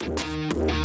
Ha